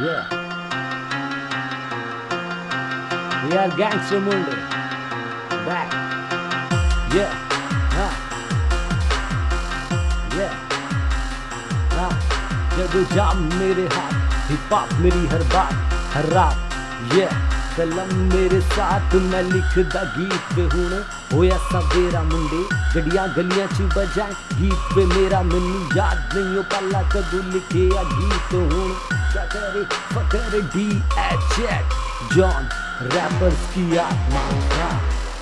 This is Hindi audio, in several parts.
Yeah. We are gangster Munde. Back. Yeah. Huh. Yeah. हाँ जब जाम मेरे हाथ हिप हॉप मेरी हर बात, हर रात ये कलम मेरे साथ मैं लिखदा गीत पे हुने होया सवेरा मुंडे गड्डियाँ गलियाँ च बजाए गीत पे मेरा मैनू याद नहीं हो पहला कदू लिखे गीत हुन करे फकर डी एच जॉन रैपर्स की आत्मा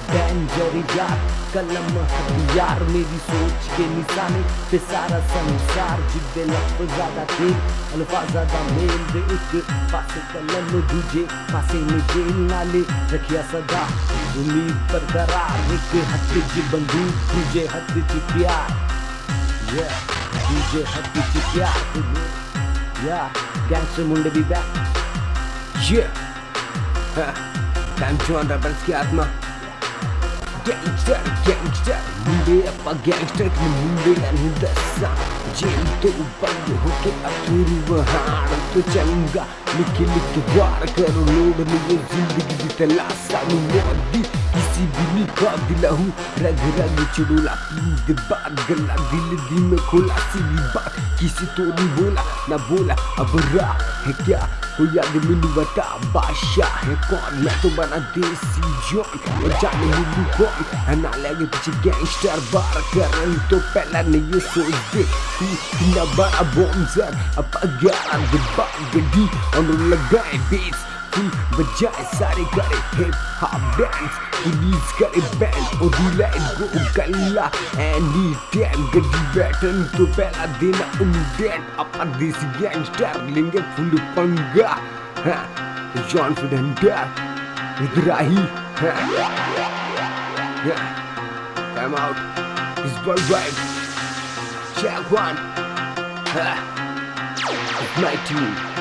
डेंजर यार कलम हथियार। मेरी सोच के निशाने पे सारा संसार। जिद्दे लफ्ज ज़्यादा तेल अल्फाज ज़्यादा मेल। दे एक पासे कलम, दूजे पासे में जेल नाले रखिया सदा, उम्मीद पर बरकरार। एक हथ च बंदूक, दूजे हथ च प्यार। Yeah, दूजे हथ च प्यार। Yeah, gangster मुंडे भी back. Yeah. Ha. Dan John Rebels की आत्मा गैंगस्टर गैंगस्टर मुंडे अपा गैंगस्टर की मुंडे नहीं दसा जेल तो बंद होके अतुरी वहाँ तो चंगा लिख लिख वार करो लोड लिए ज़िंदगी की तलाशा नु मोदी भी हूँ रग रग चुड़ूला पीद बात गला दिल दी में खोला सीधी बात किसी तो नहीं बोला ना बोला अब रा है क्या कोई याद मैनू बता बादशाह है कौन मैं तो बना देसी जॉन और जाने मिलू कौन है ना लगे पीछे गैंगस्टर बार करन तो पहला नहीं ये सोच दे तू इतना बड़ा बॉम्बर अब ग्यारह दिब्बा गड्डी और लगाए बेस फुल बजाए सारे करे हिप हॉप डांस पुलिस करे बैंड और दिला गो गल्ला एनी टाइम गड्डी बैठन तो पहला देना उन्डेट अपन देसी गैंगस्टर लेंगे फुल पंगा हाँ कॉन्फिडेंट इधराही हाँ Come out. This boy right. Check one. Ha. It's my team.